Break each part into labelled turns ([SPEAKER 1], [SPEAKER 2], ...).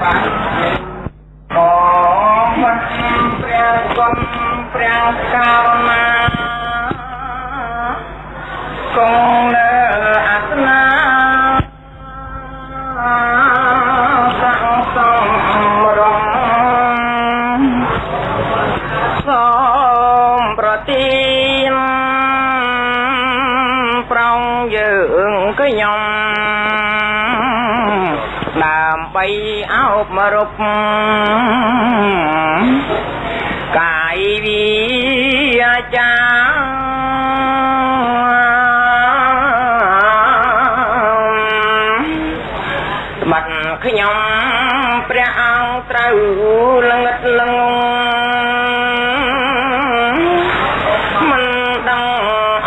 [SPEAKER 1] បងព្រះគុណព្រះករុណាគង់ អោបរពកាយវិចាបាត់ខ្ញុំព្រះអង្គត្រូវល្ងិតល្ងងមិនដឹង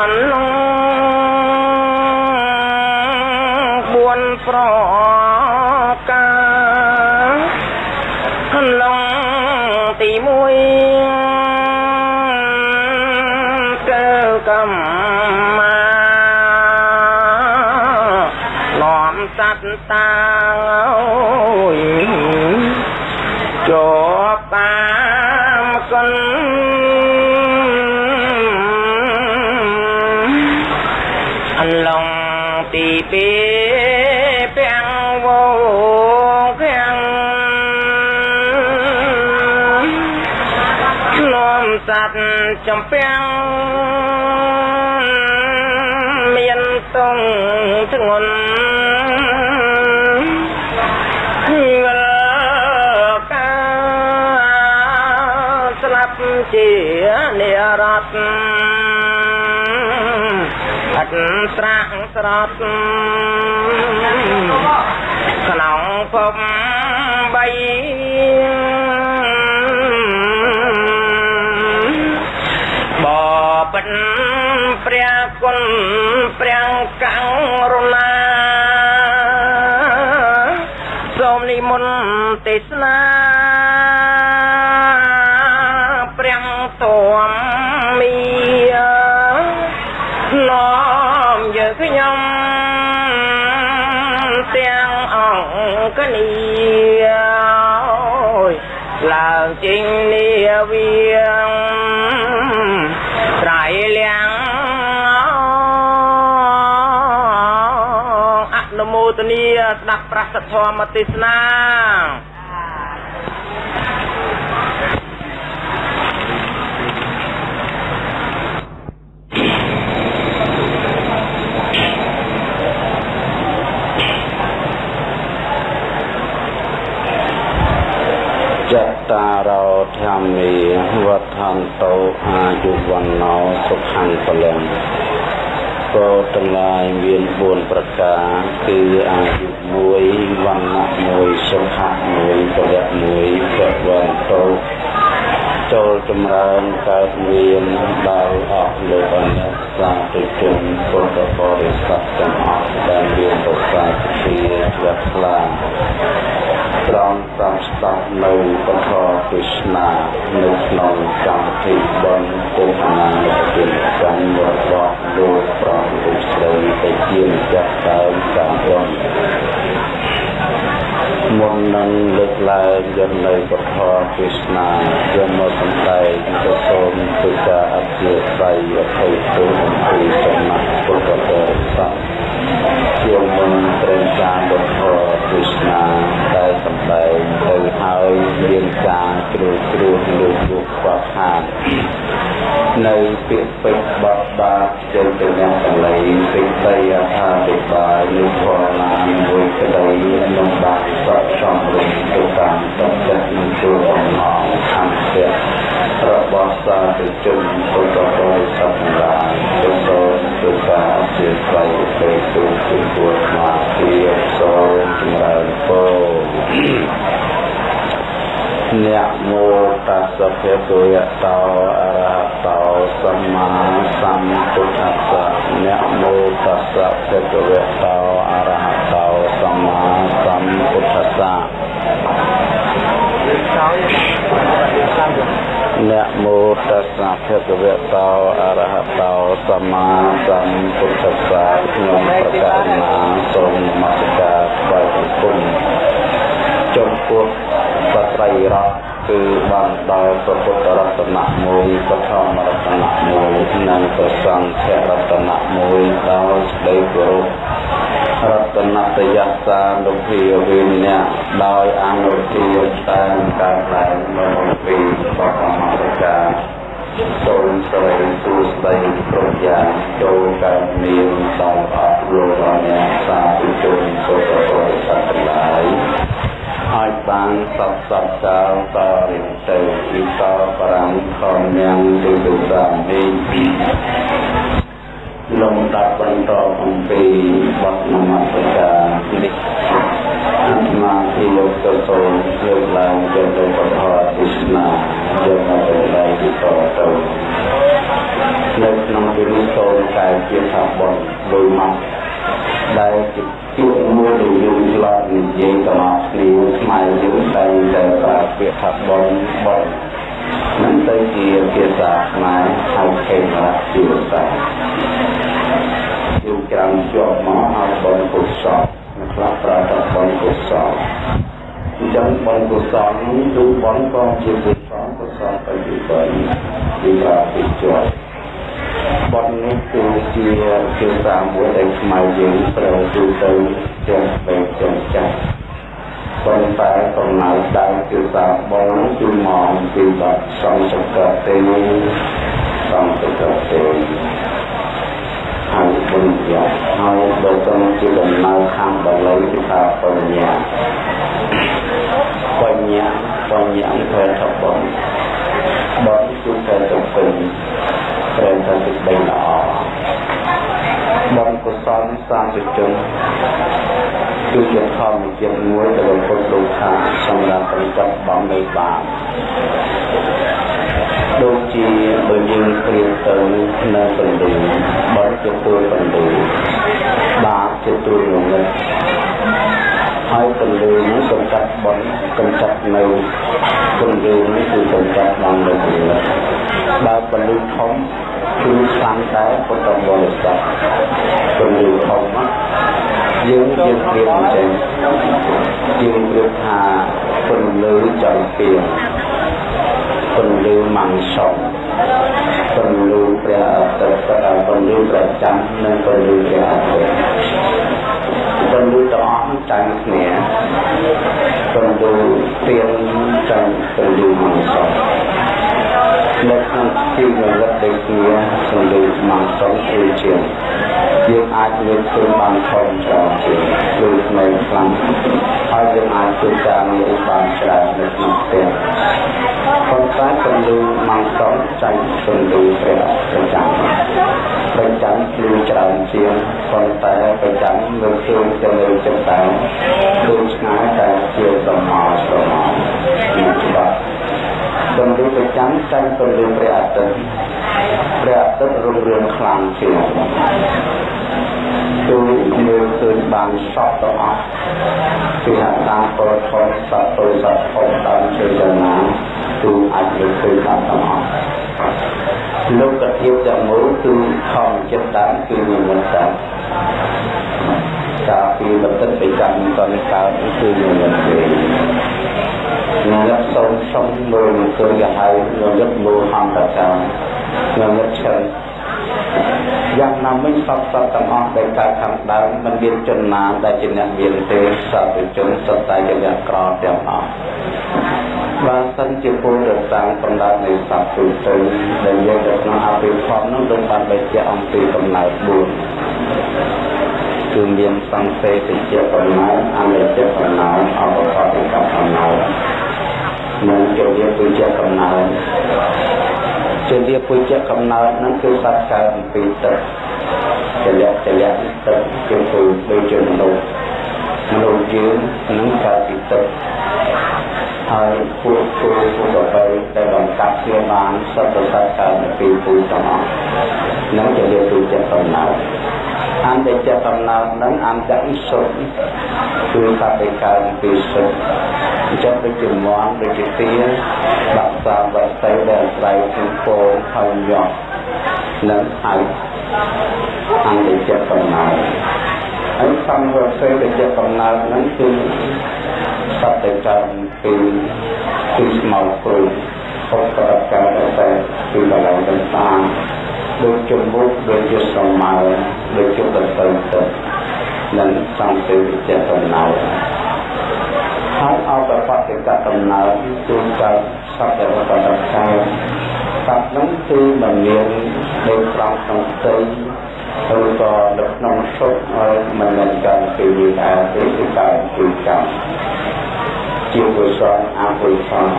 [SPEAKER 1] អន្លងបួនប្រការ សត្វតាអើយជាប់តាមគុ តអត់ស្រាក់ស្រត់ក្នុងភពបីបបិនព្រះគុណព្រះករុ ញនាវាងត្រៃលៀងអនុមោទនីស្ដាប់ប្រសិទ្ធធម៌ទេសនា
[SPEAKER 2] ច តារោធម្មីវត្ថន្តោអាយុវណ្ណោសុខੰពលំគោទាំងឡាយមាន4ប្រការគឺអាយុ1វណ្ណៈ1សុខៈ1ពលៈ1ពវន្តោចូលចម្រើនកើតមានដល់អស់លោកអនស្សសាធុជនពុទ្ធបរិស័ទទាំងអស់ដែលមានប្រសាទជាជ្រះថ្លា ត្រង់តាមស្ដាប់នៅពធទេសនានៅក្នុងកម្មវិធីបុណ្យពុទ្ធនានុទានកម្មរបស់លោកប្រងលោកស្រីទៅជាម្ចាស់ដើមតាមរំមុននឹងលើកឡើងយកនៅពធទេសនាយកមកសម្ដែងទៅសូមទូការអធិស្ឋានអភ័យទោសអំពីសំណាក់ពុទ្ធបរិស័ទជាមុនត្រង់ការពធ បាចូលទៅនឹងកលៃសេចក្តីអថាធិប្បាយនៃធម៌ណាមួយក្តីក្នុងបានសតសំរុំទៅតាមទឹកចិត្តនិងជួបបំណងអន្តៈរបស់សាធុជនពុទ្ធបរិស័ទទាំងឡាយទៅសូមទូការអធិស្ឋានទៅទូគឺពួរមកជាសូមចម្រើនពរអ្នកមោតស្សៈភេទយតោអរហតោសម្មាសម្ពុទ្ធស្សៈអ្នកមោតស្សៈភេទយតោអរហតោសម្មាសម្ពុទ្ធស្សៈអ្នកមោតស្សៈភេទវតោអរហតោសម្មាសម្ពុទ្ធស្សៈក្នុងប្រកាសណាសូមនមស្ការថ្វាយបង្គំចំពោះ សត្រីរតគឺបានដល់ព្រះពុទ្ធរតនៈមួយពធមរតនៈមួយនិងព្រះសង្ឃរតនៈមួយដោយស្ដីគោរពរតនតយសានុភាវិញ្ញាដោយអនុទានតាមការឡើងមកពីបបមរកាសូមស្រីសួស្ដីគ្រប់យ៉ាងចូលកើតមានដល់អស់លោកអញ្ញាសាធុជនសុខបរិស័ទទាំងឡាយ ឲ្យបានសពសពកាលតរិញទៅវិតបរាំខំយ៉ាងទីទុសាមីលំដាប់បន្តអំពីបទនមស្ការនេះអាត្មាទីលោកទៅសូមលើកឡើងជាទៅពធទេសនាយកមកទៅទីតទៅនៅក្នុងទីនេះសូមកាយជាថាបនដោយមក ដែលជាជួបមួយដែលយើងឆ្លងនិយាយទៅមកគ្នាស្មៃយើងតែតែប្រើពាក្យថាបនបននឹងទៅជាភាសាខ្មែរហៅខេមរៈជាសាយើងច្រើនជាប់មកហៅបនកុសលខ្លះប្រើថាបនកុសលអញ្ចឹងបនកុសលនេះគឺបនក៏ជាកុសលកុសលទៅជាបីពីប្រើពីជាប់ បទនេះគឺជាភាសាមួយដែលខ្មែរយើងប្រើទូទៅទាំងបែបទាំងចាស់ប៉ុន្តែកំណើតដើមភាសាបងគឺមកពីបទសំសកទេសំសកទេហើយបុញ្ញហើយបើសិនជាដំណើរខាងបាលីគឺថាបញ្ញាបញ្ញាបញ្ញាធ្វើថាបងបងគឺតែទៅពេញ ត្រូវតែសេចក្តីល្អបុណ្យកុសលសាធុជនគឺជាធម្មជាតិមួយដែលពុទ្ធលោកថាសម្រាប់បញ្ចប់បំនៃបាបដូចជាបើយើងព្រៀបទៅនៅបណ្ឌិបុណ្យជាទួលបណ្ឌិបាបជាទួលងងឹតហើយពលឺនេះកំចាត់បនកំចាត់នៅពលឺនេះគឺកំចាត់បាននៅពលឺ បើពលឺធំគឺខ្លាំងដែរពុទ្ធបរិស័ទពលឺធំយើងយើងព្រៀបអញ្ចឹងយើងព្រៀបថាពលឺចន្ទៀងពលឺម៉ាំងសក់ពលឺព្រះអត្តពលឺព្រះច័ន្ទនិងពលឺព្រះអាទិត្យពលឺទាំងអស់ចាញ់គ្នាពលឺទៀនចាញ់ពលឺម៉ាំងសក់ នៅក្នុងជីវវិតដូចគ្នាពលឺម៉ាំងសក់គឺជាយើងអាចលើកខ្លួនបានធំច្រើនជាងលើថ្មីខ្លាំងហើយយើងអាចធ្វើការងារបានច្រើននៅក្នុងផ្ទះប៉ុន្តែពលឺម៉ាំងសក់ចាញ់ពលឺព្រះប្រចាំប្រចាំគឺច្រើនជាងប៉ុន្តែប្រចាំលើជើងទៅលើចិត្តតែដូចឆ្ងាយតែជាសមោស្រមោនេះច្បាស់ ពលឺប្រចាំចាញ់ពលឺព្រះអាទិត្យព្រះអាទិត្យរុងរឿងខ្លាំងជាងទូមើលឃើញបានសពទាំងអស់គឺថាតាមពលធម៌សត្វពលសត្វធំតាមជើងយ៉ាងណាទូអាចមើលឃើញបានទាំងអស់លោកកធៀបទាំងមូលគឺខំចិត្តដើមគឺមានមិនតាមកាលពីបន្តិចទៅចាំតនេះកើតគឺមានមិនទេ អ្នកសូមសុំមើលឃើញយ៉ាងហើយលោកមើលហំតកាលោកឈិនយ៉ាងណាមិញសពសត្វទាំងអស់ដែលកើតខាងដើមមិនមានជនណាដែលជាអ្នកមានទេសត្វជនសត្វតែជាអ្នកក្រទាំងអស់បើសិនជាពលរសាងកំណើតនៃសត្វទូទៅដែលយើងនៅក្នុងអភិធម្មនោះដូចបានបញ្ជាក់អំពីកំណើត4គឺមានសង្សេតិជាកំណើតអនិច្ចកំណើតអបកតិកកំណើត និងជាវាគឺជាកំណើតជាវាពុជ្ជកំណើតហ្នឹងគឺសត្វកើតអំពីទឹកចលៈចលៈទឹកជាពុដូចជាមនុស្សមនុស្សយើងនឹងកើតពីទឹកហើយពួកពួកពួកបបៃដែលបានកាប់គ្នាបានសត្វសត្វកើតពីពុជទាំងអស់នឹងជាវាពុជ្ជកំណើតអន្តចកំណើតនឹងអន្តអិសុគឺសត្វដែលកើតពីសុអញ្ចុះដូចជាមន់ដូចជាទាបាក់សាវត្តទៅដែលស្រីជាពោហើយយកនឹងហើយអង្គជាកំណើតហើយសំវត្តទៅជាកំណើតហ្នឹងគឺសត្វតែកើតពីពីស្មោកព្រឹងអត់ប្រកាសតែពីបលាំងទាំងតាមដូចជំនុកដូចជាស្រមៅដូចជាបន្តទៅនឹងសំទៅជាកំណើត ហើយអបបតិកដំណើរគឺកើតសត្វដែលបដិកាយសត្វនោះគឺមិនមានដូចត្រង់ក្នុងផ្ទៃឬក៏នៅក្នុងសុខហើយមិនមែនកើតពីវិការទេគឺកើតពីកម្មជាវិស័យអវិស័យ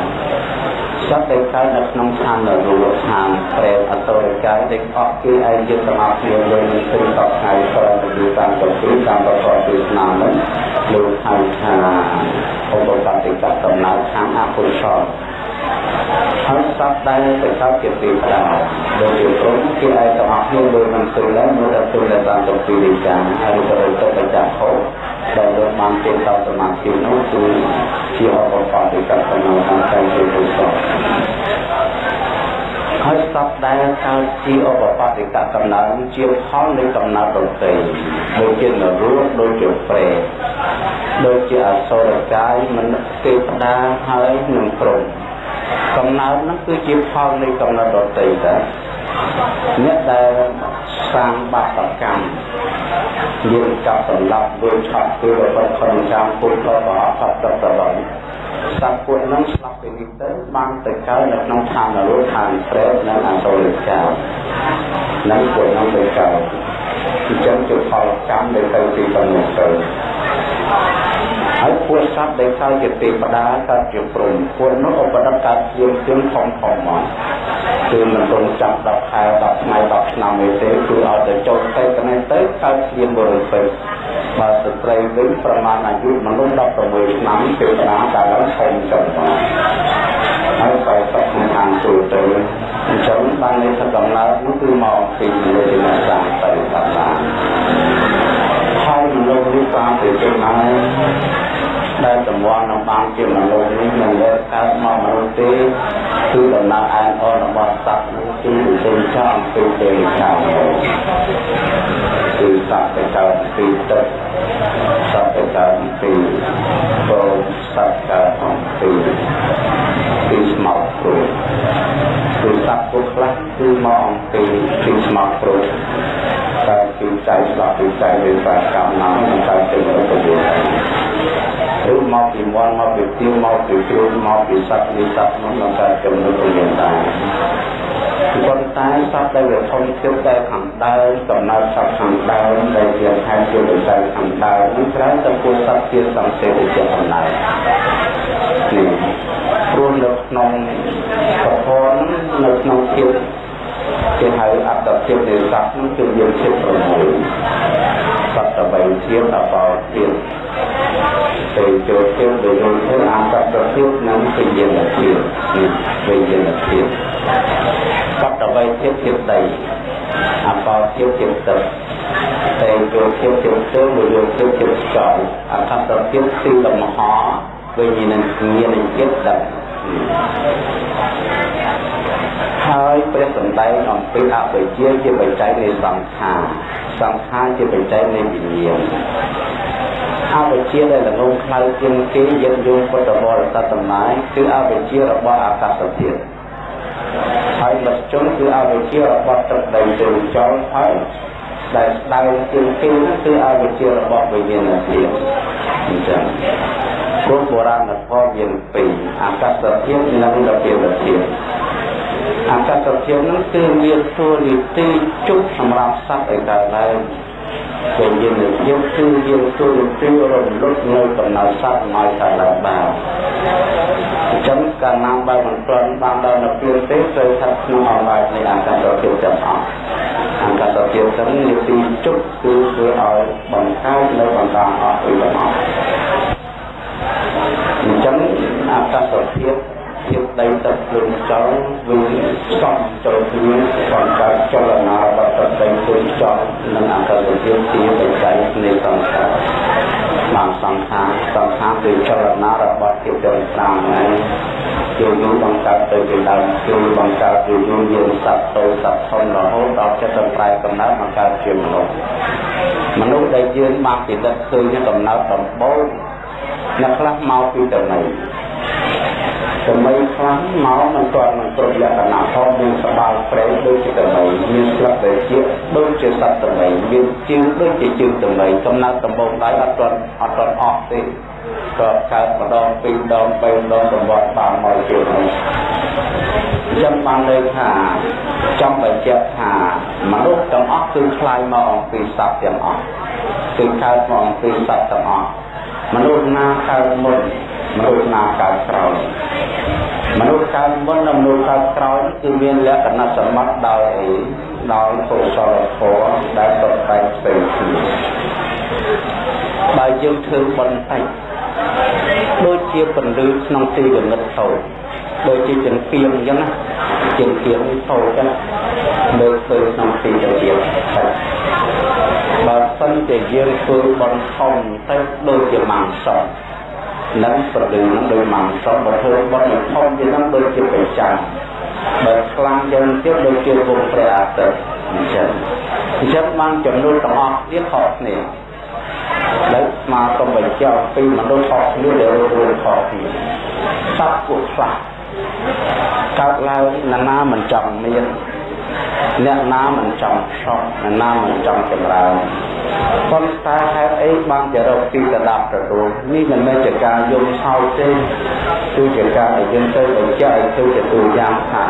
[SPEAKER 2] សត្វដែលកើតនៅក្នុងឋាននរកឋានប្រែអតរិកាយដែលអស់គឺឯយសមាធិលើនឹងព្រឹកតថ្ងៃក្រោយពីតាមទៅពីតាមប្រកបពីស្នាមនោះ លោកហៅថាឧបកតិកដំណើរខាងអគុសលហើយសត្វដែលទៅកើតជាពីផ្ដាដូចជាព្រមគេឯកអស់គ្នាលើនឹងស្រីឡើងមើលទៅទៅតាមទៅពីវិចារហើយទៅទៅបច្ចៈហោដែលលោកបានចេញតសមាធិនោះគឺជាអបបតិកដំណើរខាងកាយជាគុសល ហើយសពដែលកើតជាឧបបត្តិកកំណើតជាផលនៃកំណើតដតីដូចជានរោដូចជាប្រេដូចជាអសុរកាយមនទេវតាហើយនឹងព្រំកំណើតនោះគឺជាផលនៃកំណើតដតីតាអ្នកដែលសាងបាបកម្មមានកប់សម្លាប់ដូចឆក់គឺរបស់ខនចាំពុទ្ធក៏អត់ផុតទៅដល់ស ត្វពួកនឹងស្លាប់ពីនេះទៅបានទៅកើតនៅក្នុងឋាននរកឋានប្រេតនិងអសូរិកានិងពួកនឹងទៅកើតអញ្ចឹងជាផលកម្មដែលទៅពីប៉ុណ្ណេះទៅហើយពួកសត្វដែលកើតជាទេវតាកើតជាព្រំពួកនោះឧបដិកើតជាជាងធំធំមកគឺមិនរងចាប់10ខែ10ថ្ងៃ10ឆ្នាំទេគឺឲ្យទៅចូលទៅកណេះទៅកើតជាបរិសុទ្ធ បើស្ត្រីវិញប្រមាណអាយុមនុស្ស16ឆ្នាំទេវតាដែលឡើងធំចឹងមកហើយទៅទៅខាងទូទៅអញ្ចឹងបាននេះថាកំណើតនោះគឺមកពីលើទីណាសាទៅតាមហើយមនុស្សនេះតាមទៅចឹងហើយដែលសម្អង្គជាមនុស្សនេះមិនលើកកើតមកមនុស្សទេគឺដំណើរអានអនរបស់សត្វនោះគឺទេចោគឺទេចោគឺសត្វទៅកើតពីទឹកសត្វទៅកើតពីព្រមសត្វកើតអំពីពីស្មោកព្រោះគឺសត្វពុកខ្លះគឺមកអំពីពីស្មោកព្រោះតែគឺចៃស្លាប់ពីចៃវាសកម្មណាស់តែគឺទៅទៅ រកទៅឬមកពីមន់មកពីទៀវមកពីគ្រូមកពីសត្វនេះសត្វនោះនឹងកើតចំណុចរៀនដែរប៉ុន្តែសត្វដែលវាធំជើងតែខាងដើមកំណើតសត្វខាងដើមដែលជាខែជាវិស័យខាងដើមនេះត្រូវតែពួកសត្វជាសង្សេវិជ្ជាកំណើតនេះព្រោះនៅក្នុងប្រព័ន្ធនៅក្នុងជាតិគេហៅអត្តភាពនៃសត្វនោះគឺយើងជាតិ6សត្វ8ជាតិអបោ ជាតិទៅចូលទៀតដោយយល់ទៅអត្តភាពនិងវិញ្ញាណភាពនេះវិញ្ញាណភាពកតវ័យភាពជាដីអបោភាពជាទឹកតែចូលភាពជាទៅដោយយល់ទៅជាចោលអត្តភាពទីលំហវិញ្ញាណញាណចិត្តទឹកហើយព្រះសម្ដែងអំពីអបិជាជាបច្ច័យនៃសង្ខារសង្ខារជាបច្ច័យនៃវិញ្ញាណ អវិជ្ជាដែលលងខ្លៅជាងគេយើងយល់ពុទ្ធបរិស័ទទាំងឡាយគឺអវិជ្ជារបស់អាកាសធាតុហើយមជ្ឈជនគឺអវិជ្ជារបស់ទឹកដីជើងចោលហើយដែលស្ដៅជាងគេនោះគឺអវិជ្ជារបស់វិញ្ញាណធាតុអញ្ចឹងព្រោះបុរាណធម៌មានពីរអាកាសធាតុនិងរពាវធាតុអាកាសធាតុនោះគឺមានតួនាទីជុំសម្រាប់សត្វឲ្យកើតឡើង ជាយើងយើងគឺយើងទូលទីរំលឹកនៅកំណើសត្វមកតែឡើងបានអញ្ចឹងកាលណាបើមិនទាន់បានដល់នៅពេលទេត្រូវថាក្នុងអង្វាយនៃអង្កតភាពទាំងអស់អង្កតភាពទាំងនេះទីជុកគឺធ្វើឲ្យបង្កើតនៅបន្តអស់ពីទាំងអស់អញ្ចឹងអង្កតភាព ភាពដីទឹកភ្លើងចោលវាសំចូលគ្នាបង្កើតចលនារបស់ទឹកដីភ្លើងចោលនិងអកតភាពជាបច្ច័យនៃសង្ខារបានសង្ខារសង្ខារគឺចលនារបស់ភាពចលតាមហ្នឹងជាយូរបង្កើតទៅជាដើមគឺបង្កើតជាយូរយើងសត្វតូចសត្វធំរហូតដល់ចិត្តត្រែកំណើតបង្កើតជាមនុស្សមនុស្សដែលយើងបានពិនិត្យឃើញកំណើតដំបូងអ្នកខ្លះមកពីតំណៃ សម័យខ្លះមកមិនទាន់នឹងគ្រប់លក្ខណៈផងមានស្បាលប្រេងដូចជាសម័យមានស្លឹកដែលជាដូចជាសត្វសម័យមានជើងដូចជាជើងសម័យកំណត់ដំបងដៃអត់ទាន់អត់ទាន់អស់ទេក៏កើតម្ដងពីរដងបីដងសម្បត្តិបានមកជានេះចាំបានលើថាចង់បញ្ជាក់ថាមនុស្សទាំងអស់គឺខ្លាយមកអំពីសត្វទាំងអស់គឺកើតមកអំពីសត្វទាំងអស់មនុស្សណាកើតមុនមនុស្សណាកើតក្រោយ មនុស្សកើតមុននិងមនុស្សកើតក្រោយគឺមានលក្ខណៈសម្បត្តិដោយអីដោយកុសលធម៌ដែលតបតែងផ្សេងគ្នាបើយើងធ្វើបុណ្យតិចដូចជាពន្លឺក្នុងទីវិនិតតូចដូចជាចង្កៀងអញ្ចឹងណាចង្កៀងតូចណាមើលឃើញក្នុងទីទៅទៀតបើសិនជាយើងធ្វើបន់ធំទៅដូចជាម៉ាំងសត នឹងប្រលឹងនឹងដូចម៉ាំងសតបើធ្វើបន់ធំជានឹងដូចជាបេចាំបើខ្លាំងយ៉ាងទៀតដូចជាវងព្រះអាទិត្យអញ្ចឹងអញ្ចឹងបានចំនួនទាំងអស់គ្នាខុសគ្នាដែលមកសូមបញ្ជាក់ពីមនុស្សខុសគ្នាដែលរួមខុសគ្នាសត្វពួកខ្លះកើតឡើងណានាមិនចង់មានអ្នកណាមិនចង់សក់អ្នកណាមិនចង់ចម្រើន ប៉ុន្តែហេតុអីបានជារកទីកដាប់ទទួលនេះមិនមែនជាការយំសោកទេគឺជាការដែលយើងទៅបញ្ជាក់ឲ្យទៅជាទូយ៉ាងថា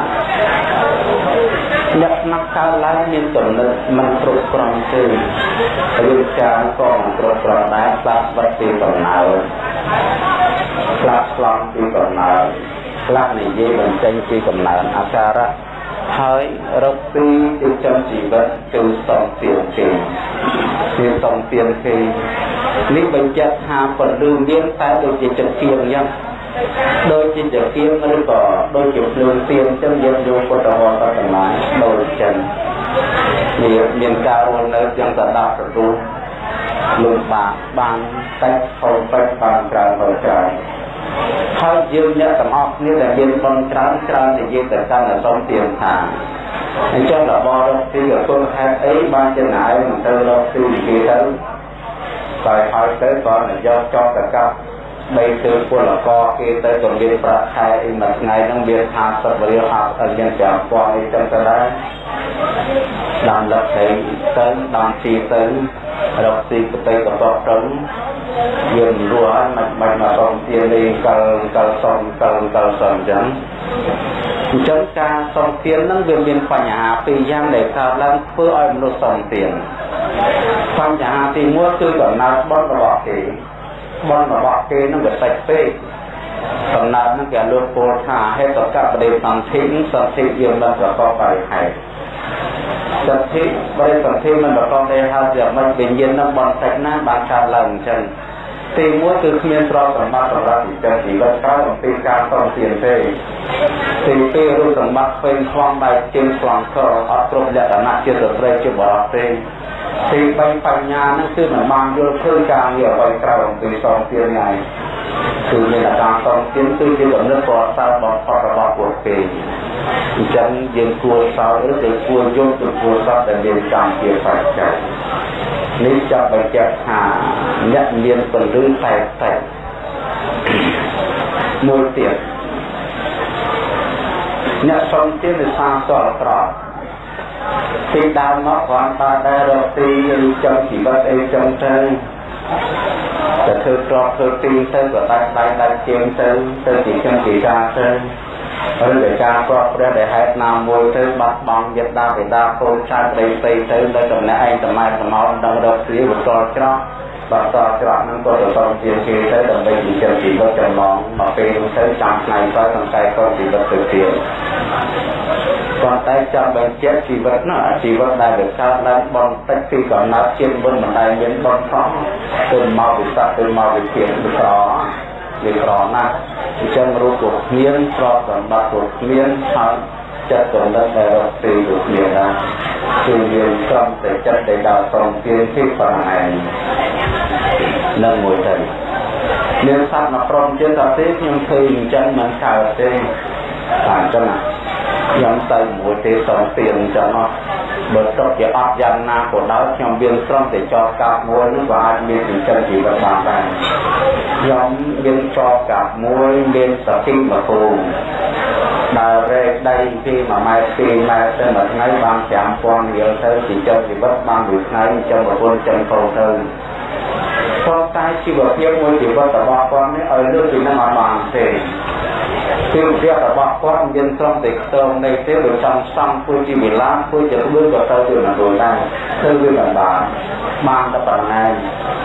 [SPEAKER 2] លក្ខណៈកើតឡើងមានកំណត់មិនគ្រប់គ្រាន់ទេរឿងការក៏មិនគ្រប់គ្រាន់ដែរស្លាប់បាត់ពីកំណើតស្លាប់ឆ្លងពីកំណើតខ្លះនិយាយបញ្ចេញពីកំណើតអាការៈ ហើយរកពីទីចំជីវិតគឺសំទានគេគឺសំទានគេនេះបញ្ជាក់ថាពលឺមានតែដូចជាចង្កៀងអញ្ចឹងដូចជាចង្កៀងឬក៏ដូចជាភ្លើងទៀនអញ្ចឹងយើងយកពុទ្ធវត្តទៅទាំងឡាយដូចចឹងវាមានការរស់នៅយ៉ាងតដាប់ទទួលលំបាកបានតែខលពេចបានច្រើនទៅច្រើន ហើយយើងអ្នកទាំងអស់គ្នាដែលមានបនច្រើនច្រើននិយាយទៅកាន់អសុំទៀងថាអញ្ចឹងរបស់រកទីក៏គុណហេតុអីបានចំណាយមិនទៅរកទីនិយាយទៅតែហើយទៅក៏យកចោតទៅកាប់បីគឺពលករគេទៅក៏មានប្រាក់ខែអីមួយថ្ងៃហ្នឹងមាន50រៀល50យ៉ាង5ពាន់អីចឹងទៅដែរដល់លឹកទៅទៅដល់ទីទៅរកទីប្រទេសកបទៅ យើងរស់ហើយមិនមិនមកសំទានលេងកលកលសំកលកលសំអញ្ចឹងអញ្ចឹងការសំទានហ្នឹងវាមានបញ្ហាពីរយ៉ាងដែលកើតឡើងធ្វើឲ្យមនុស្សសំទានបញ្ហាទី1គឺកំណើតបនរបស់គេបនរបស់គេហ្នឹងវាតិចពេកកំណើតហ្នឹងគេលើកពោលថាហេតុកបដិសន្ធិសន្ធិយើងមិនប្រកបដោយហេតុ សន្ធិបរិសន្ធិមិនប្រកបដោយហេតុជាមិនវិញ្ញាណនឹងបន្តិចណាបានកើតឡើងអញ្ចឹងទីមួយគឺគ្មានទ្រព្យសម្បត្តិសម្រាប់ជីវិតជីវិតកើតអំពីការតទានទេទីពីររូបសម្បត្តិពេញខ្លាំងបែបជាងខ្លាំងក្រអត់គ្រប់លក្ខណៈជាស្ត្រីជាបរិសុទ្ធទេទី3បញ្ញានឹងគឺមិនបានយល់ឃើញការងារអ្វីក្រៅអំពីសងទាននេះគឺមានអាការសងទានគឺជាកំណត់ប្រសើរបំផុតរបស់ពួកគេ អញ្ចឹងយើងគួរសោតឬក៏គួរយល់ទៅគួរសោតដែលមានកម្មជាបច្ច័យនេះចាប់បញ្ជាក់ថាអ្នកមានពលឺតែតែមួយទៀតអ្នកសំទាននៃសាសអត្រង់ពីដើមមកគ្រាន់តែដែលរកទីឬចំជីវិតអីចឹងទៅតែធ្វើក្របធ្វើទីទៅក៏ដាច់ដៃដាច់ជើងទៅទៅជាចឹងជាការទៅ ឬតែការគ្របព្រះដែលហេតុណាមួយទៅបាត់បង់យត្តបេដាកូនចៅប្តីស្រីទៅនៅតំណែងឯងតំណែងសមោនដឹងរកគ្រាបន្តច្រោះបន្តច្រោះនឹងក៏ទៅសំជាគេទៅដើម្បីចិញ្ចឹមជីវិតចំណងមកពេលនោះទៅចាំថ្ងៃក្រោយសង្កែក៏ជីវិតទៅទៀតប៉ុន្តែចាំបញ្ជាក់ជីវិតនោះជីវិតដែលវាកើតឡើងបន្តិចពីកំណត់ជាតិមុនមិនដែលមានបនខំទៅមកវិស័កទៅមកវិជាវិក្រ វាក្រណាស់អញ្ចឹងរូបពួកគ្មានទ្រព្យសម្បត្តិពួកគ្មានហើយចិត្តកំណត់ដែលរកទីពួកគ្មានដែរគឺយើងត្រឹមតែចិត្តដែលដល់ត្រង់ទានទីប៉ុណ្ណេះនឹងមួយទៅមានសត្វមកព្រមទៀតថាទេខ្ញុំឃើញអញ្ចឹងមិនកើតទេតាមចឹងណាខ្ញុំទៅមួយទេសំទៀនអញ្ចឹង បើទុកជាអត់យ៉ាងណាក៏ដោយខ្ញុំមានត្រង់តែចោកាប់មួយនោះក៏អាចមានចិញ្ចឹមជីវិតបានដែរខ្ញុំមានចោកាប់មួយមានសតិមកគូដើររែកដីពី1ម៉ែត្រ2ម៉ែត្រទៅមួយថ្ងៃបាន5000រៀលទៅចិញ្ចឹមជីវិតបានមួយថ្ងៃចិញ្ចឹមប្រពន្ធចិញ្ចឹមកូនទៅប៉ុន្តែជីវភាពមួយជីវិតរបស់គាត់នេះឲ្យលើកពីនឹងអត់បានទេ គឺវគ្គរបស់គាត់មានត្រង់តែខ្ទងនៃទេបើចង់សំធ្វើជាវិឡាធ្វើជាធ្វើក៏ទៅជាណាដូចដែរធ្វើវាមិនបានបានតែប៉ុណ្ណេះ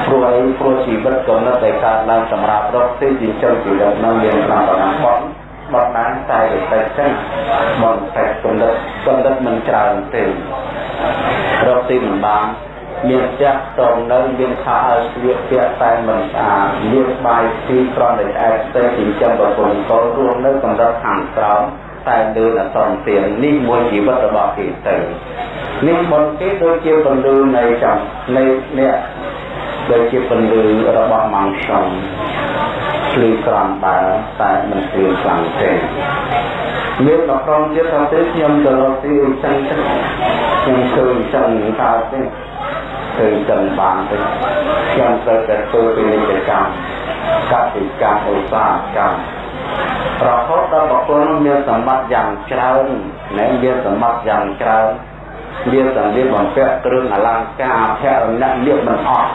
[SPEAKER 2] ព្រោះអីព្រោះជីវិតកំណត់តែកើតឡើងសម្រាប់រកទីចិញ្ចឹមជីវិតនៅមានតាមប៉ុណ្ណាគាត់បត់បានតែតែចឹងបត់តែកំណត់កំណត់មិនច្រើនទេរកទីមិនបាន មានផ្ទះតងនៅមានខោឲ្យស្លៀកពាក់តែមិនស្អាតមានបាយទីក្រំដែលស្អាតស្ទើរចិញ្ចឹមប្រពន្ធកូនរួមនៅកម្រិតខាងក្រោមតែលើអសន្ទាននេះមួយជីវិតរបស់គេទៅនេះមុនគេដូចជាពលឺនៃចំនៃអ្នកដូចជាពលឺរបស់ម៉ងសំភ្លឺក្រំដើរតែមិនភ្លឺខ្លាំងទេមានមកក្រុមទៀតថាទេខ្ញុំទៅរកទីចឹងចឹងខ្ញុំឃើញចឹងកើតទេ ឃើញចឹងបានទៅខ្ញុំត្រូវតែធ្វើពាណិជ្ជកម្មកសិកម្មឧស្សាហកម្មរហូតដល់បុគ្គលមានសម្បត្តិយ៉ាងច្រើននិងមានសម្បត្តិយ៉ាងច្រើនមានសម្ភារបំពាក់គ្រឿងអលង្ការអភរណៈលៀបមិនអស់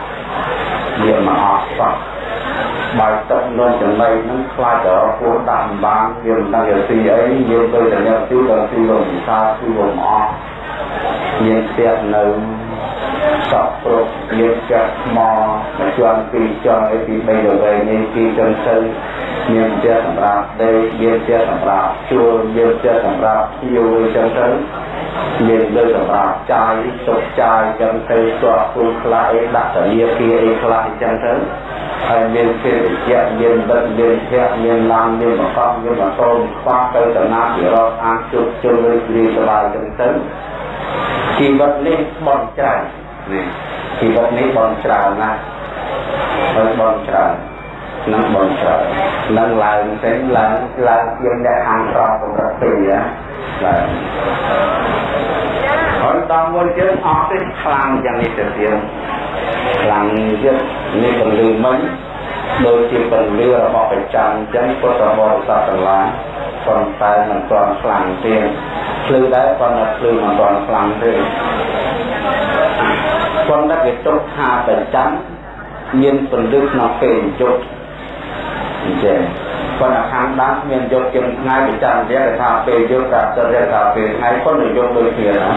[SPEAKER 2] លៀបមិនអស់សោះបើទឹកនំចំណៃនឹងខ្លាចទៅពូដាក់បានវាមិនដឹងជាទីអីយើងទៅតែយកទីទៅទីលំវិសាទីលំអស់មានផ្ទះនៅ សក់ព្រោះមានចាក់ថ្មមួយជាន់ពីរជាន់អីពី3ទៅ3នេះពីចឹងទៅមានផ្ទះសម្រាប់ដេកមានផ្ទះសម្រាប់ជួលមានផ្ទះសម្រាប់ភ្ញៀវអីចឹងទៅមានលើសម្រាប់ចាយទុកចាយចឹងទៅស្ទាត់គូខ្លះអីដាក់តាលាគាអីខ្លះចឹងទៅហើយមានភារកិច្ចមានបិទមានភ័ក្រមានឡានមានបកកមានម៉ូតូខ្វះទៅតាណាពីរកអានជុំជុំរីករាយសប្បាយចឹងទៅជីវិតនេះបន់ច្រើននេះ ជីវិតនេះបន់ច្រើនណាស់ហើយបន់ច្រើននឹងបន់ច្រើននឹងឡើងទៅឡើងឡើងជាអ្នកអានរកកម្រិតពីណាឡើងហើយដល់មួយទៀតអស់ទេខ្លាំងយ៉ាងនេះទៅទៀតខ្លាំងទៀតនេះពលឺមិញដូចជាពលឺរបស់ប្រចាំអញ្ចឹងពុទ្ធបរិស័ទទាំងឡាយប៉ុន្តែមិនទាន់ខ្លាំងទៀតភ្លឺដែរប៉ុន្តែភ្លឺមិនទាន់ខ្លាំងទេ ប៉ុន្តែគេទុកថាប្រចាំមានពលឺក្នុងពេលយប់អញ្ចឹងប៉ុន្តែខាងដើមមានយប់ជាងថ្ងៃប្រចាំរយៈថាពេលយប់ថាទៅរយៈថាពេលថ្ងៃប៉ុន្តែយប់ដូចគ្នាណា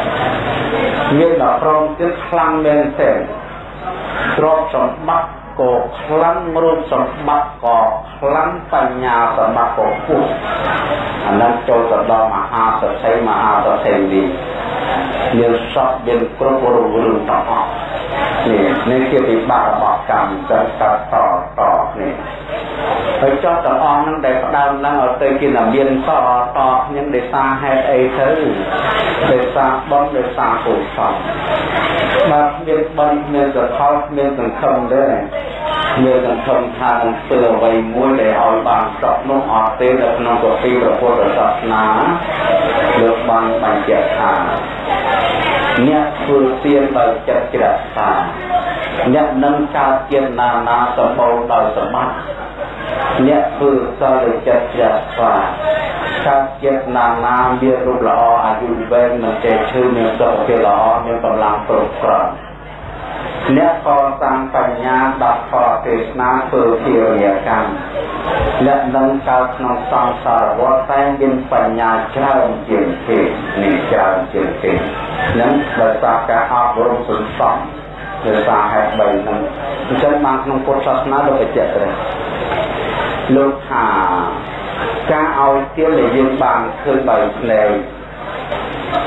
[SPEAKER 2] មានដល់ប្រងទៀតខ្លាំងមែនទេទ្រព្យសម្បត្តិក៏ខ្លាំងរូបសម្បត្តិក៏ខ្លាំងបញ្ញាសម្បត្តិក៏ពុះអានឹងចូលទៅដល់មហាសទ្ធិមហាសទ្ធិនេះ មានសពមានគ្រប់រូបរឿងទាំងអស់នេះនេះជាវិបាករបស់កម្មទៅតតតនេះហើយចោះទាំងអស់ហ្នឹងដែលផ្ដើមឡើងឲ្យទៅជានាមានតតខ្ញុំដោយសារហេតុអីទៅដោយសារបងដោយសារកុសលបើមានបងមានសកលមានសង្ឃឹមទេ មានសង្ឃឹមថានឹងធ្វើអ្វីមួយដែលឲ្យបានសក់នោះអត់ទេនៅក្នុងកពីព្រះពុទ្ធសាសនាលោកបានបញ្ជាក់ថាអ្នកធ្វើទានដោយចិត្តជ្រះថ្លាអ្នកនឹងកើតជាណានាសម្បូរដោយសម្បត្តិអ្នកធ្វើសិលចិត្តជ្រះថ្លាកើតចិត្តណានាមានរូបល្អអាយុវែងមិនចេះឈឺមានសុខភាពល្អមានកម្លាំងគ្រប់គ្រាន់ អ្នកកសាងបញ្ញាដល់ផលទេសនាធ្វើជារយកម្មអ្នកនឹងកើតក្នុងសង្សារវដ្តតែមានបញ្ញាច្រើនជាងគេនេះច្រើនជាងគេនឹងដោយសារការអប់រំសន្សំដោយសារហេតុ3ហ្នឹងអញ្ចឹងបានក្នុងពុទ្ធសាសនាលោកបញ្ជាក់ទៅលោកថាការឲ្យទានដែលយើងបានឃើញដោយភ្នែ ក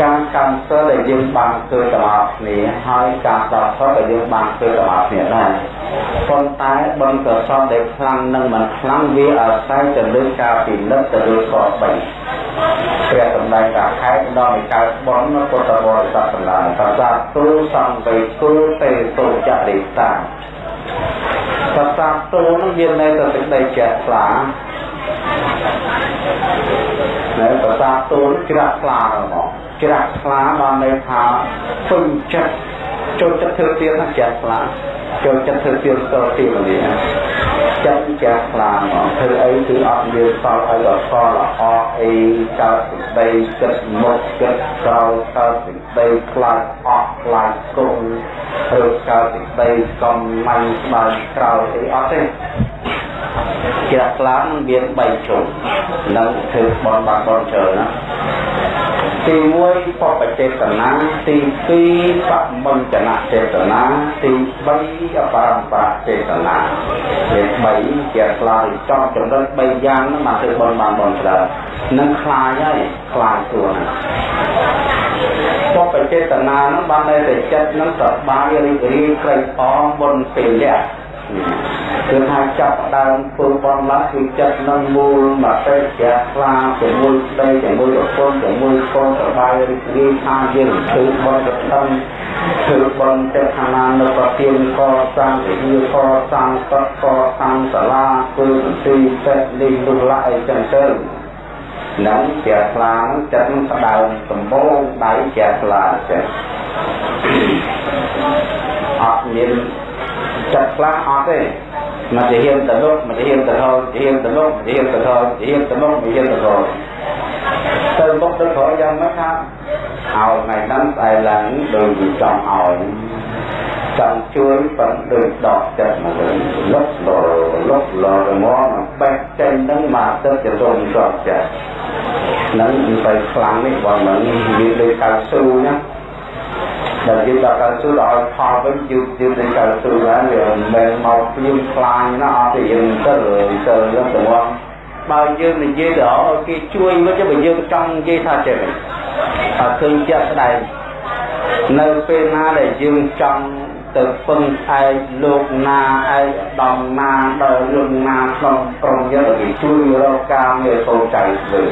[SPEAKER 2] ការកម្មសិលដែលយើងបានធ្វើទាំងអស់គ្នាហើយការស្ដាប់ធម៌ដែលយើងបានធ្វើទាំងអស់គ្នាដែរប៉ុន្តែបុណ្យកុសលដែលខ្លាំងនិងមិនខ្លាំងវាអាស្រ័យទៅលើការពិនិត្យទៅលើក3ព្រះសម្ដែងថាហេតុដល់នៃកើតបុណ្យពុទ្ធបរិស័ទទាំងឡាយប្រសាទូសង្វេទូទេទុចរិតាប្រសាទូនឹងមានន័យទៅសេចក្តីជ្រះថ្លា នៅប្រសាទូជ្រះថ្លាហ្មងច្រាក់ខ្លាបានន័យថាពេញចិត្តចូលចិត្តធ្វើទៀនណាច្រាក់ខ្លាចូលចិត្តធ្វើទៀនស្ទល់ទីនេះចិត្តច្រាក់ខ្លាមកធ្វើអីគឺអត់មានសល់ឲ្យដល់សល់ល្អអីកើតសេចក្តីគិតមុខគិតក្រោយកើតសេចក្តីខ្លាចអស់ខ្លាចគុំឬកើតសេចក្តីកំមាញ់ស្បើយក្រោយអីអត់ទេ ជ្រះខ្លាំងមាន3ជុំនឹងធ្វើបនបាត់បនច្រើនណាទី1បបចេតនាទី2បមញ្ចនចេតនាទី3អបរំបរចេតនាមាន3ជាខ្លាយចង់ចំណុច3យ៉ាងហ្នឹងមកធ្វើបនបានបនច្រើននឹងខ្លាយហើយខ្លាយខ្លួនបបចេតនាហ្នឹងបានតែចិត្តហ្នឹងសប្បាយរីករាយក្រៃអងបុណ្យពេលលះ គឺថាចាប់ដើមធ្វើបំឡាស់គឺចិត្តនឹងមូលមកទៅជាខ្លាជាមួយស្ដីជាមួយប្រពន្ធជាមួយកូនសបាយរីករាយថាយើងធ្វើបន់កតំធ្វើបន់ចិត្តឋានានៅប្រទានកសាងវិហារកសាងកកសាងសាលាធ្វើទីពេទ្យនេះនោះឡាអីចឹងទៅនឹងជាខ្លាចិត្តស្ដើមដំបងដៃជាខ្លាចឹងអត់មានចិត្តខ្លះអត់ទេ មកជាហ៊ានទៅលុបមកជាហ៊ានទៅហោជាហ៊ានទៅលុបជាហ៊ានទៅហោជាហ៊ានទៅលុបជាហ៊ានទៅហោទៅមុខទៅក្រោយយ៉ាងម៉េចថាឲ្យថ្ងៃហ្នឹងស្អែកឡើងដូចចង់ឲ្យចង់ជួយប៉ុន្តែដូចដកចិត្តមកវិញលុបលលុបលរមកបេះចេញហ្នឹងមកទៅជារំស្របចិត្តហ្នឹងទៅខ្លាំងនេះបងមិនវាដូចកៅស៊ូណា ដែលយើងដល់កៅស៊ូដល់ឲ្យផលវិញយឺតយឺតទៅកៅស៊ូហើយវាមិនមែនមកព្រៀងខ្លាញណាអត់ទេយើងទៅទៅយើងទៅមកបើយើងនិយាយទៅឲ្យគេជួយវិញបើយើងចង់និយាយថាចេះតែឃើញជាក់ស្ដែងនៅពេលណាដែលយើងចង់ទៅពឹងឯកលោកណាឯកដំណាដល់រឿងណាក្នុងក្រុមយើងគេជួយរកការងារកូនចៅធ្វើ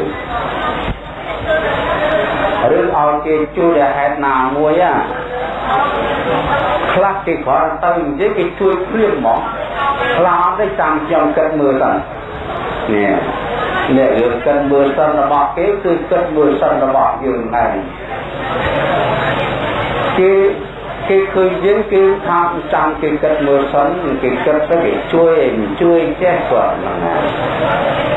[SPEAKER 2] ឬឲ្យគេជួយដល់ហេតុណាមួយ á ខ្លះគេគ្រាន់ទៅនិយាយគេជួយព្រៀងហ្មងខ្លះអត់ទេតាមខ្ញុំគិតមើលទៅនេះអ្នកយើងគិតមើលសិនរបស់គេគឺគិតមើលសិនរបស់យើងដែរគេ គេឃើញយើងគេថាចាំគេគិតមើលសិនគេគិតទៅគេជួយជួយចេះគាត់ហ្នឹង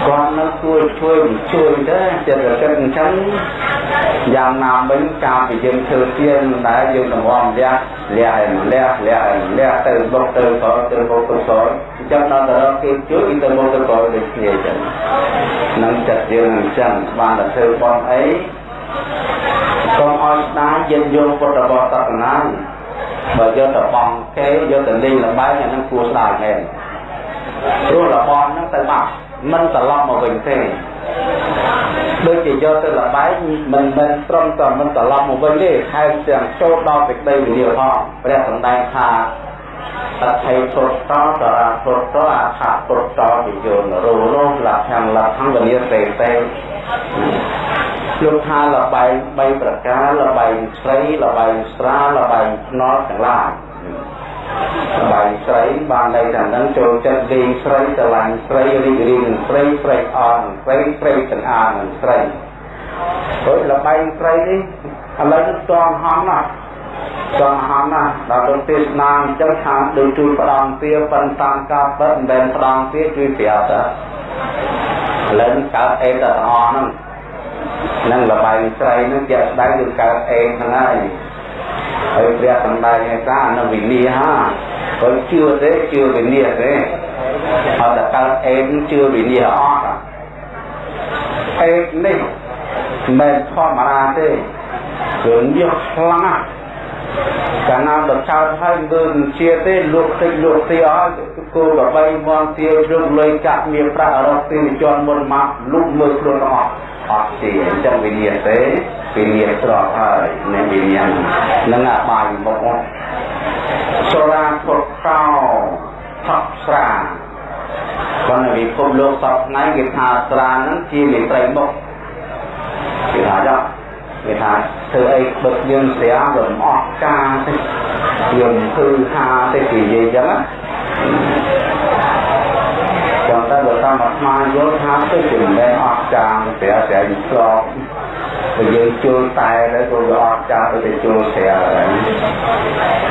[SPEAKER 2] គាត់នៅជួយជួយជួយទៅចិត្តគិតអញ្ចឹងយ៉ាងណាមិញការពីយើងធ្វើទៀនដែលយើងតម្រាំលះលះឲ្យលះលះឲ្យលះទៅបុកទៅក៏ទៅបុកទៅក៏អញ្ចឹងដល់ទៅគេជួយទៅបុកទៅក៏ដូចគ្នាអញ្ចឹងនឹងចិត្តយើងអញ្ចឹងបានតែធ្វើបន់អីកុំឲ្យស្ដាយយិនយងពុទ្ធបរិស័ទណា បើយកទៅបងគេយកទៅលេងលបែងអានឹងគួរស្ដាយមែនព្រោះរបស់ហ្នឹងទៅបាត់មិនត្រឡប់មកវិញទេដូចជាយកទៅលបែងមិនមែនត្រឹមតែមិនត្រឡប់មកវិញទេថែមទាំងចូលដល់សេចក្តីវិញ្ញាណផងព្រះសម្ដែងថា តថៃពុទ្ធតតរាពុទ្ធអខពុទ្ធវិយោនរោរោលក្ខំលក្ខំវិនិសេទេលោកថាលបែង3ប្រការលបែងស្រីលបែងស្រាលបែងភ្នល់ទាំងឡាយលបែងស្រីបានន័យថានឹងចូលចិត្តលេងស្រីស្រឡាញ់ស្រីរីករាយនឹងស្រីស្រីអន់ស្រីស្រីទាំងអានឹងស្រីហើយលបែងស្រីនេះឥឡូវនេះតងហំណាស់ ចង់ហំណាស់ដល់ទៅទេសនាអញ្ចឹងថាដូចជួយផ្ដំពៀប៉ុន្តែតាមការពិតមិនមែនផ្ដំពៀជួយប្រាប់ទៅឥឡូវកើតអេតទាំងអស់ហ្នឹងនឹងលបាយស្រីនឹងជាក់ស្ដែងគឺកើតអេហ្នឹងហើយហើយព្រះសម្ដែងឯកានៅវិន័យហាក៏ជឿទេជឿវិន័យទេអត់តែកើតអេជឿវិន័យអត់អេនេះមិនធម្មតាទេគឺយកខ្លាំងណាស់ កាលណាដល់ចោលហើយមើលជាទេលក់តិចលក់ទីអស់គោប្របីមងទារឹងលុយកាក់មានប្រាក់រកទីជន់មុនមកលុកមើលខ្លួនអស់អត់ទេអញ្ចឹងវិញ្ញាណទេវិញ្ញាណស្រកហើយនៃវិញ្ញាណនឹងអាបាយមកអត់សូរាពុតកោថប់ស្រាគាត់នៅពិភពលោកសពថ្ងៃគេថាស្រាហ្នឹងជាមេត្រីមុខគេថាចុះ គេថាធ្វើអីបឹកយើងស្រាវាមិនអស់ការទេយើងគឺថាទេគេនិយាយចឹងណាចាំតែបើតាមអាត្មាយល់ថាទៅជាមិនមែនអស់ការស្រាស្រាឆ្លងបើយើងជួលតែទៅក៏វាអត់ចាស់ទៅជួលស្រាហើយ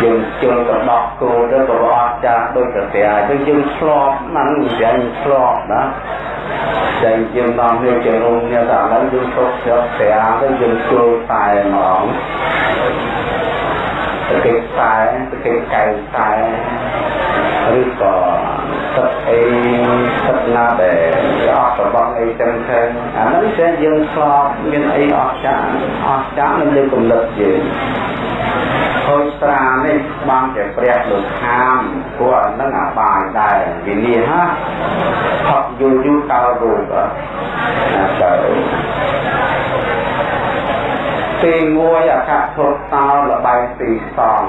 [SPEAKER 2] យើងជួលកដោះគោទៅក៏វាអត់ចាស់ដូចស្រាអញ្ចឹងយើងឆ្លប់ហ្នឹងយើងឆ្លប់ណា តែយើងដល់វាជារោងនេះតែឥឡូវយើងគ្រប់ស្រាប់ស្រាទៅយើងជួលតែហ្មងទៅគេតែទៅគេកៅតែឬក៏ទឹកអីទឹកណាដែលអត់របស់អីចឹងទៅអានោះតែយើងឆ្លប់មានអីអស្ចារ្យអស្ចារ្យនៅលើគំនិតយើង ហូចស្រានេះបានជាព្រះលោកខាមព្រោះអានឹងអាបាយដែរវិលាហាផកយូរយូរតើរូបណាតើទីមួយអកធុតោលបែងទីសង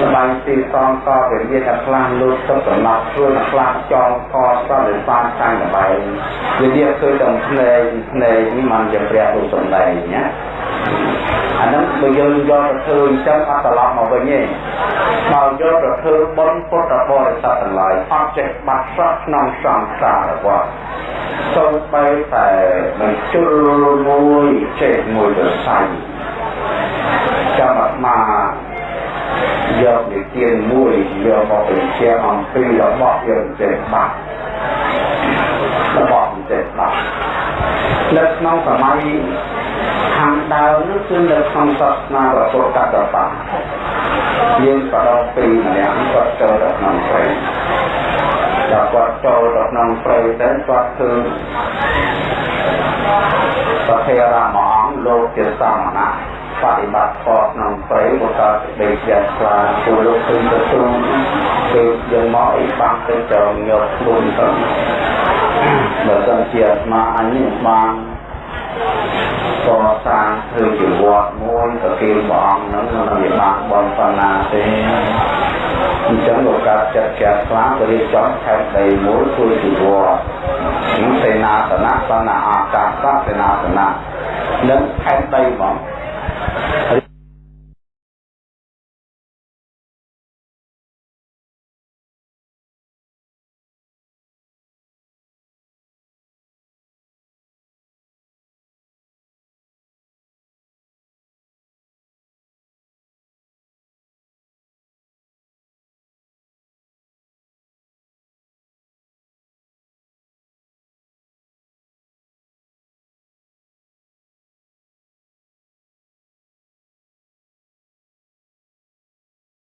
[SPEAKER 2] លបែងទីសងក៏វាមានតែខ្លះលូតទឹកកំណត់ខ្លួនខ្លះចងកសតឬបានតាំងលបែងវាវាឃើញតែភ្នែកភ្នែកនេះมันជាព្រះរូបសំដែងណា អាហ្នឹងបើយើងយកទៅធ្វើអញ្ចឹងអត់ត្រឡប់មកវិញទេបើយកទៅធ្វើបុណ្យពុទ្ធបរិស័ទទាំងឡាយអត់ចេះបាត់សក់ក្នុងសង្សាររបស់សូម្បីតែមិនជុលមួយចេះមួយទៅសាយចាំអាត្មាយកនិទានមួយយកមកបញ្ជាក់អំពីរបស់យើងចេះបាត់របស់ចេះបាត់នៅក្នុងសម័យ ខាងដើមនោះគឺនៅក្នុងសាសនាព្រះពុទ្ធកតបយើងក៏ដល់ពីរម្នាក់គាត់ចូលទៅក្នុងព្រៃដល់គាត់ចូលទៅក្នុងព្រៃទៅគាត់ឃើញប្រធេរាមអង្គលោកជាសមណៈបប្រតិបត្តិខុសក្នុងព្រៃមកកើតដេកយ៉ាងខ្លាពលលោកឃើញទៅទ្រូងពេលយើងមកអីបាំងទៅចងយកខ្លួនទៅបើសិនជាអាត្មាអញនេះបាន កសាងធ្វើជាវត្តមួយទៅគេព្រះអង្គហ្នឹងមិនជាបានបនបណ្ណាទេអញ្ចឹងលោកកើតចិត្តជាខ្លាំងទៅរៀបចំខេត្តដីមួយធ្វើជាវត្តនេះសេនាសនៈសនៈអាកាសសេនាសនៈនឹងខេត្តដីហ្មង